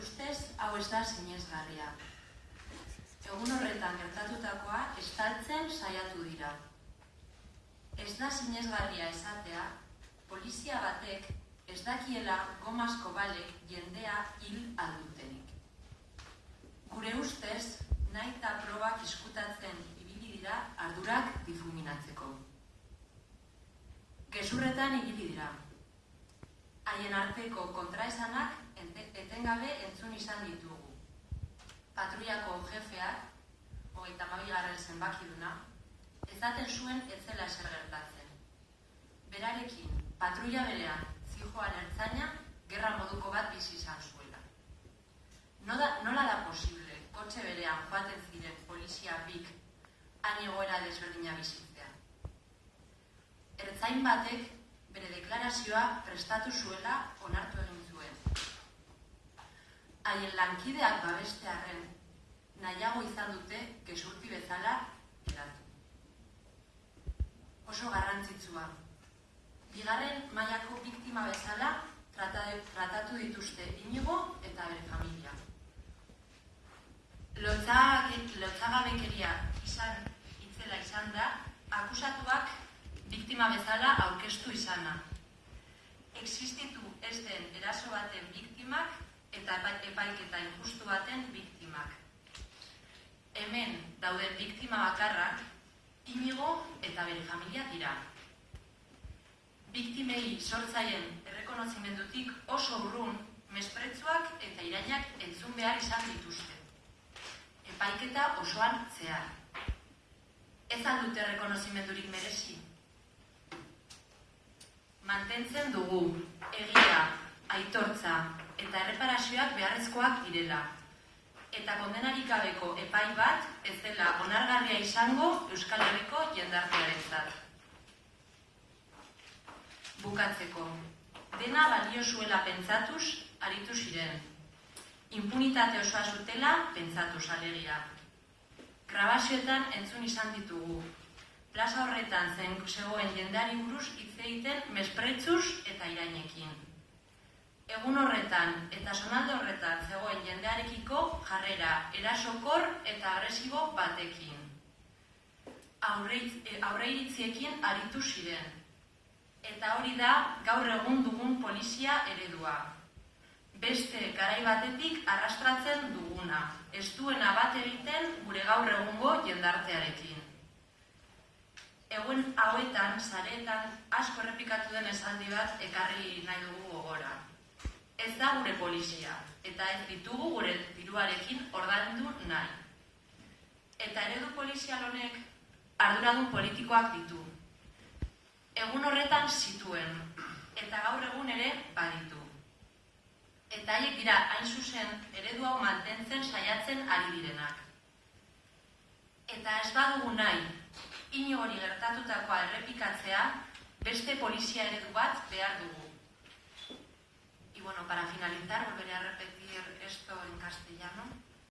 hau ez da sinezgarria. Egun horretan gertatutakoa estaltzen saiatu dira. Ez da sinezgarria esatea, polizia batek ez dakiela gomazko balek jendea hil aldutenik. Gure ustez, nahi eta probak iskutatzen ibili dira ardurak difuminatzeko. Gezurretan ibili dira. Haien arteko kontraesanak etengabe entzun izan ditugu. Patruiako jefeak, hogeita mabigarren zenbakiduna, ezaten zuen etzela eser gertatzen. Berarekin, patruia berean, zijoan ertzaina, gerra moduko bat bizi izan zuela. Nola, nola da posible, kotxe berean joaten ziren polizia bik, han egoera desberdina bizitzea. Ertzain batek, bere deklarazioa prestatu zuela onartu haien lankideak babestearen nahiago izan dute gesurti bezala eratu. Oso garrantzitsua. Bigarren mailako biktima bezala tratatu dituzte inigo eta bere familia. Lotzagabekeria izan itzela izan da, akusatuak biktima bezala aurkeztu izana. Existitu ez den eraso baten biktimak eta epaiketa injustu baten biktimak. Hemen dauden biktima bakarrak, inigo eta bere familia dira. Biktimei sortzaien errekonozimendutik oso urrun, mespretzuak eta irainak entzun behar izan dituzte. Epaiketa osoan zehar. Ez aldute errekonozimendurik merezi. Mantentzen dugu, egia, aitortza, eta erreparazioak beharrezkoak direla. Eta kondenarik gabeko epai bat ez dela onargarria izango Euskal Herriko jendartearen zat. Bukatzeko, dena balio zuela pentsatuz, aritu ziren. Impunitate osoa zutela pentsatuz alegia. Grabazioetan entzun izan ditugu. Plaza horretan zen zegoen jendari buruz hitz egiten mespretzuz eta irainekin egun horretan eta sonalde horretan zegoen jendearekiko jarrera erasokor eta agresibo batekin. Aurreiritziekin e, aritu ziren. Eta hori da gaur egun dugun polizia eredua. Beste garai batetik arrastratzen duguna. Ez duena bat egiten gure gaur egungo jendartearekin. Egun hauetan, zaretan, asko errepikatu den esaldi bat ekarri nahi dugu gogora da gure polizia, eta ez ditugu gure diruarekin ordaindu nahi. Eta eredu polizial honek arduradun politikoak ditu. Egun horretan zituen, eta gaur egun ere baditu. Eta haiek dira hain zuzen eredu hau mantentzen saiatzen ari direnak. Eta ez badugu nahi, ino hori gertatutakoa errepikatzea, beste polizia eredu bat behar dugu. Y bueno, para finalizar, volveré a repetir esto en castellano.